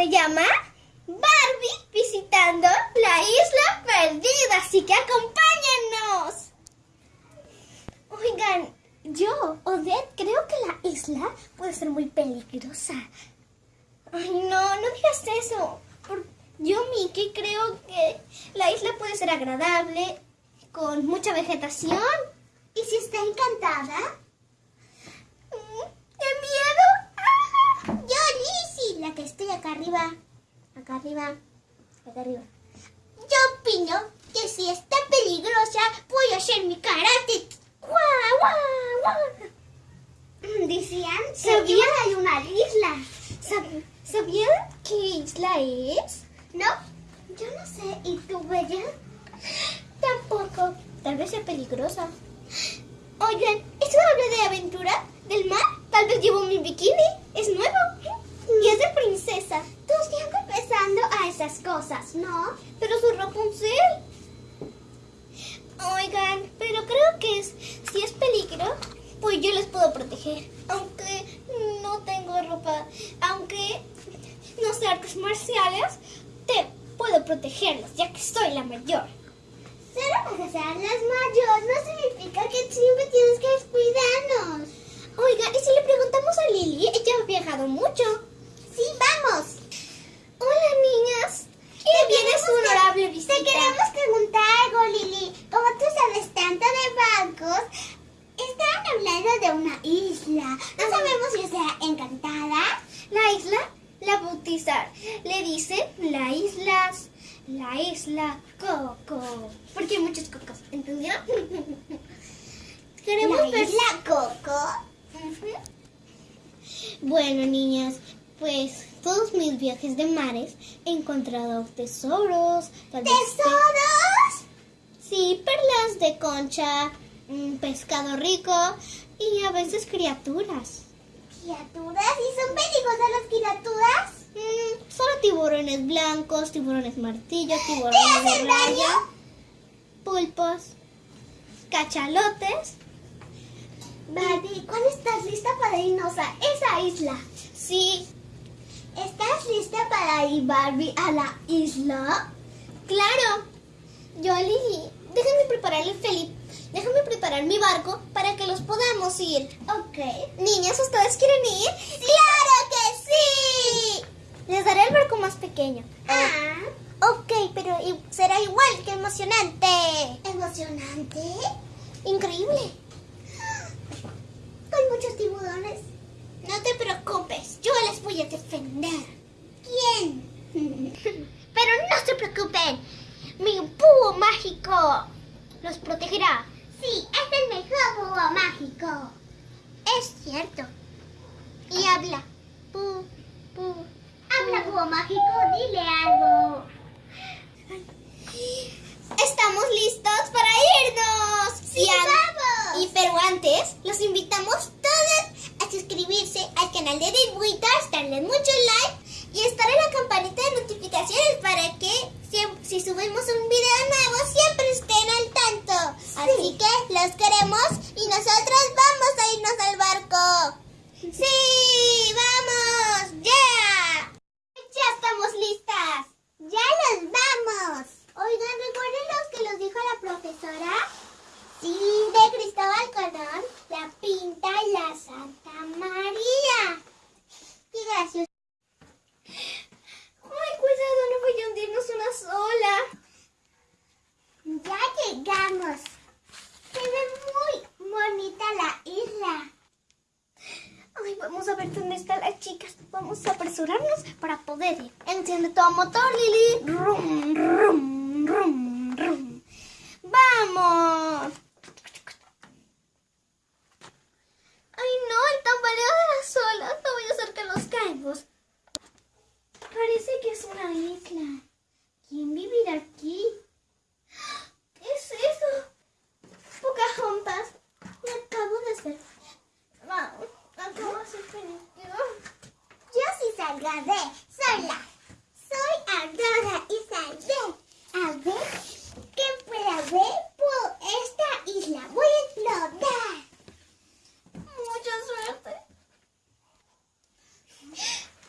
Se llama Barbie visitando la isla perdida, así que acompáñennos. Oigan, yo, Odette, creo que la isla puede ser muy peligrosa. Ay, no, no digas eso. Yo, Mickey, creo que la isla puede ser agradable, con mucha vegetación. ¿Y si está encantada? Mm, ¡Qué miedo! ¡Ah! Yo, Lizzie, la que estoy acá arriba. Acá arriba. Acá arriba. Yo opino que si está peligrosa, puedo hacer mi karate. ¡Guau, guau, guau! Mm, Decían, ¿sabían, hay una isla. sab- ¿sabían qué isla es? ¿No? Yo no sé. ¿Y tú, Bella? Tampoco. Tal vez sea peligrosa. Oigan, ¿esto habla de aventura? ¿Del mar? Tal vez llevo mi bikini. Es nuevo. Y es de princesa. Tú siempre pensando a esas cosas, ¿no? Pero soy Rapunzel. Oigan, pero creo que es, si es peligro, pues yo les puedo proteger. Aunque no tengo ropa, aunque no sé artes marciales, te puedo protegerlos, ya que soy la mayor. Solo porque sean las mayores no significa que siempre tienes que cuidarnos. Oigan, ¿y si le preguntamos a Lili? Ella ha viajado mucho. Sí, vamos. Hola, niñas. ¿Qué viene su queremos honorable Te visita? queremos preguntar algo, Lili. Como tú sabes tanto de bancos, estaban hablando de una isla. No sabemos si sea encantada. La isla la bautizar. Le dicen la isla, la isla Coco. Porque hay muchos cocos, ¿entendió? Queremos La ver. isla Coco. Bueno, niñas, pues todos mis viajes de mares he encontrado tesoros, ¿Tesoros? Sí, perlas de concha, pescado rico y a veces criaturas. ¿Criaturas? ¿Y son peligrosas las criaturas? Mm, solo tiburones blancos, tiburones martillo, ¿Te tiburones de hacen raya, daño? pulpos, cachalotes. Barbie, ¿cuándo estás lista para irnos a esa isla? Sí, ¿Estás lista para ir, Barbie, a la isla? claro. Yo, Lili, déjame preparar el Felipe. Déjame preparar mi barco para que los podamos ir. Ok. Niñas, ¿ustedes quieren ir? ¡Claro que sí! Les daré el barco más pequeño. Ah, Ok, pero será igual que emocionante. emocionante. Increíble. Con muchos tiburones. No te preocupes, yo les voy a defender. ¿Quién? Pero no se preocupen, mi búho mágico los protegerá. Sí, es el mejor búho mágico. Es cierto. Y habla. Pu, pu. Habla búho mágico, dile algo. Estamos listos para irnos. ¡Sí, vamos! Y pero antes, los invitamos todos a suscribirse al canal de Dreamweavers, darle mucho like y estar en la campanita de notificaciones para que siem- si subimos un video nuevo siempre estén al tanto. Así que los queremos y nosotros vamos a irnos al barco. ¡Sí! ¡Vamos! ¡Ya! ¡Ya estamos listas! ¡Ya los vamos! Oigan, ¿recuerdan los que los dijo la profesora? Sí, de Cristóbal Colón, la Pinta y la Santa María. ¡Qué gracioso! ¡Ay, cuidado! No voy a hundirnos una sola. Ya llegamos. Se ve muy bonita la isla. Ay, vamos a ver dónde están las chicas. Vamos a apresurarnos para poder ir. Enciende todo motor, Lili. Rum, rum, rum, rum. ¡Vamos! Ay, no, el tambaleo de las olas. No voy a hacer que nos caemos. Parece que es una isla. ¿Quién vivirá aquí? ¿Qué es eso? Pocahontas. Me acabo de hacer. Vamos, acabo de hacer peligro. Yo sí saldré sola. Soy Aurora y saldré. A ver, ¿qué puede haber por esta isla? Voy a explorar. Mucha suerte.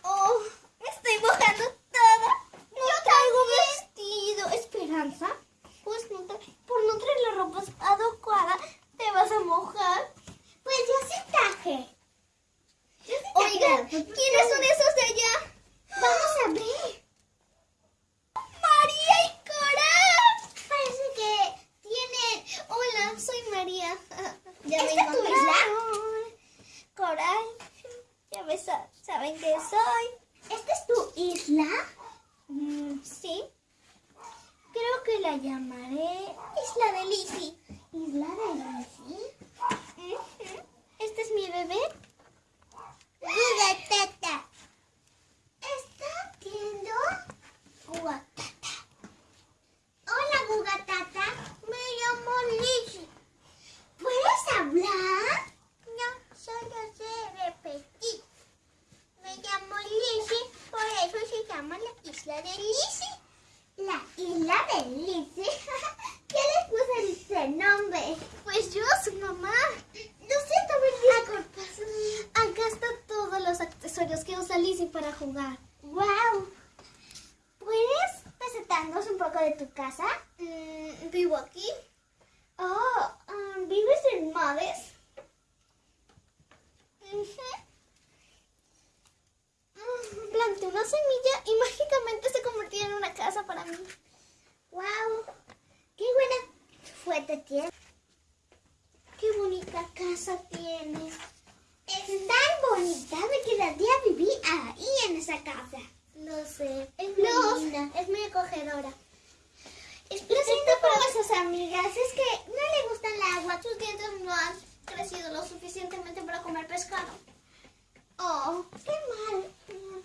Oh, me estoy mojando ¿Quiénes son esos de allá? Vamos a ver. María y Coral. Parece que tienen... Hola, soy María. Ya me ¿Esta es tu encontraron. Coral. Ya me sa- saben que soy. ¿Esta es tu isla? Mm, sí. Creo que la llamaré Isla de Lizzie. ¿Isla de Lucy? Ujú. Este es mi bebé. Gugatata. ¿Está viendo? Gugatata. Hola, Gugatata. Me llamo Lizzie. ¿Puedes hablar? No, solo sé repetir. Me llamo Lizzie, por eso se llama la isla de Lizzie. La isla de Lizzie. ¿Qué le puse ese nombre? Pues yo, su mamá. Lo siento, Berlín. Acá están todos los accesorios que usa Lizzie para jugar. ¡Wow! ¿Puedes presentarnos un poco de tu casa? Mm, Vivo aquí. Oh, um, ¿vives en Maves? Mm, Una semilla y mágicamente se convirtió en una casa para mí. ¡Wow! ¡Qué buena fuerte tienes! Qué bonita casa tienes. Es tan bonita, me quedaría vivir ahí en esa casa. Lo sé. Es No, muy linda. Es muy acogedora. Lo Es siento por sus amigas, es que no le gusta el agua. Sus dientes no han crecido lo suficientemente para comer pescado. Oh, qué mal. Mm,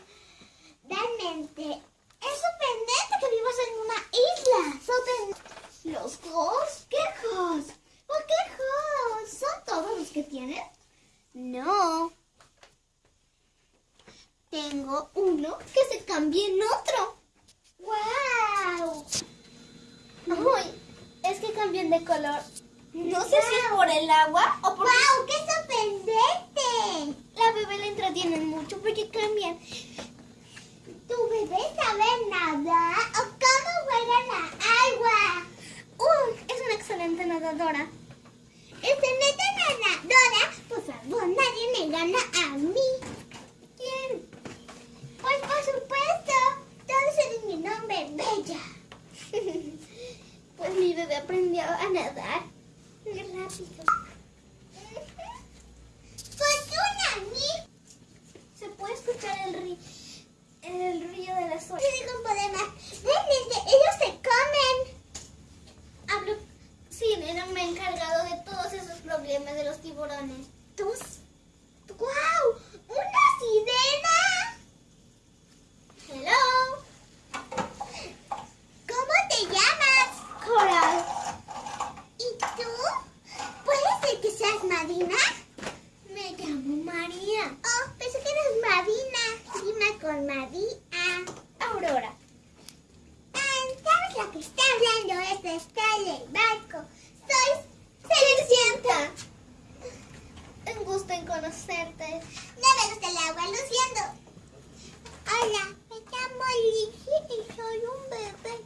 Realmente, es sorprendente que vivas en una isla. Sorprendente. ¿Los Halls? ¿Qué hijos? ¿Por qué hijos? ¿Son todos los que tienes? No. Tengo uno que se cambia en otro. ¡Wow! Ay, es que cambian de color. No sé si es por el agua o por ¡Wow! ¡Qué sorprendente! la bebé la entretienen mucho porque cambian. ¿Tu bebé sabe nadar o cómo juega la agua? Uy, es una excelente nadadora. Excelente nadadora. Por favor, nadie me gana a mí. ¿Quién? Pues por supuesto, todos eres mi nombre, Bella. Pues mi bebé aprendió a nadar muy rápido. Fortuna, mi. Se puede escuchar el, ri el río de las olas. Tiene un problema. Realmente, ellos se comen. Hablo. Sí, Nena me ha encargado de todos de los tiburones. ¿Tus? ¡Wow! ¡Una sirena! Hello, ¿Cómo te llamas? Coral. ¿Y tú? ¿Puede ser que seas Marina? Me llamo María. Oh, pensé que eras Marina. Rima con María. Aurora. Ah, ¿Sabes lo que está hablando? Es está en el barco. Soy Cenicienta. Un gusto en conocerte. No me gusta el agua, lo siento. Hola, me llamo Lizzie y soy un bebé.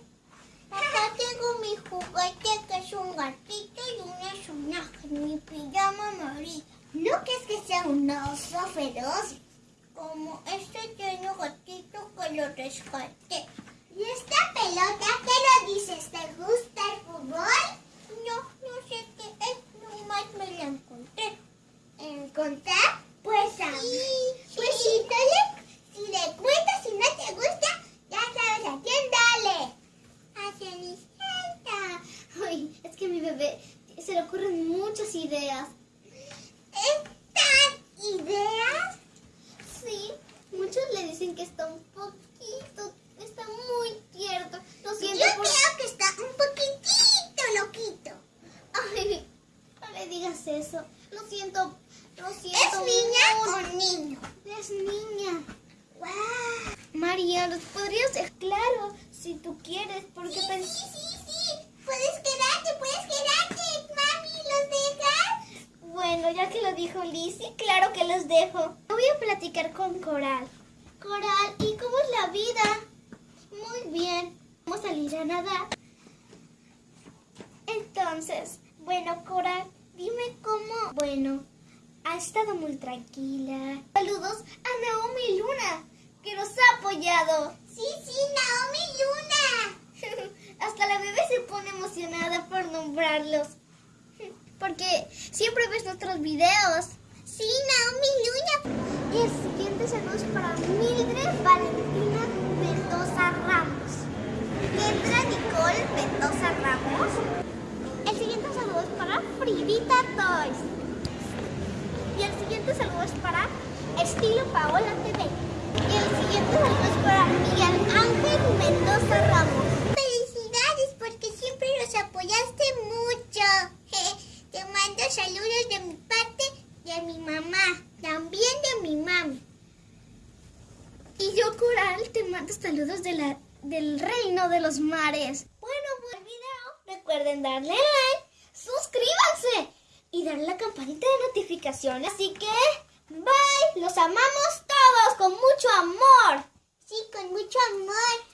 Acá tengo mi juguete que es un gatito y una mi pijama amarillo. ¿No crees que sea un oso feroz? Como este pequeño gatito que lo rescaté. ¿Y esta pelota qué lo dices? ¿Te gusta el fútbol? No, no sé qué es, nomás me la encontré. ¿Encontrar? A Pues si, te le, si le cuentas si no te gusta, ya sabes a quién dale. A Cenicienta. Ay, es que a mi bebé se le ocurren muchas ideas. ¿Estas ideas? Sí, muchos le dicen que está un poquito, está muy tierno. Lo Yo siento por... creo que está un poquitito loquito. Ay, no le digas eso. Lo siento, ¿Es siento. niña o niño? Es niña. ¡Wow! María, ¿los podrías dejar claro si tú quieres? Porque Sí, pens- sí, sí, sí. Puedes quedarte, puedes quedarte. Mami, ¿los dejas? Bueno, ya que lo dijo Lizzie, claro que los dejo. Voy a platicar con Coral. Coral, ¿y cómo es la vida? Muy bien. Vamos a salir a nadar. Entonces, bueno, Coral, dime cómo... Bueno, ha estado muy tranquila. Saludos a Naomi Luna, que nos ha apoyado. Sí, sí, Naomi Luna. Hasta la bebé se pone emocionada por nombrarlos. Porque siempre ves nuestros videos. Sí, Naomi Luna. Y el siguiente saludo es para Mildred Valentina Mendoza Ramos. Kendra Nicole Mendoza Ramos. El siguiente saludo es para Fridita Toys. Y el siguiente saludo es para Estilo Paola TV. Y el siguiente saludo es para Miguel Ángel Mendoza Ramos. Felicidades porque siempre los apoyaste mucho. Te mando saludos de mi parte y de mi mamá. También de mi mami. Y yo, Coral, te mando saludos de la, del reino de los mares. Bueno, buen video. Recuerden darle like, suscríbanse y darle la campanita de notificación. Así que, bye, los amamos todos con mucho amor. Sí, con mucho amor.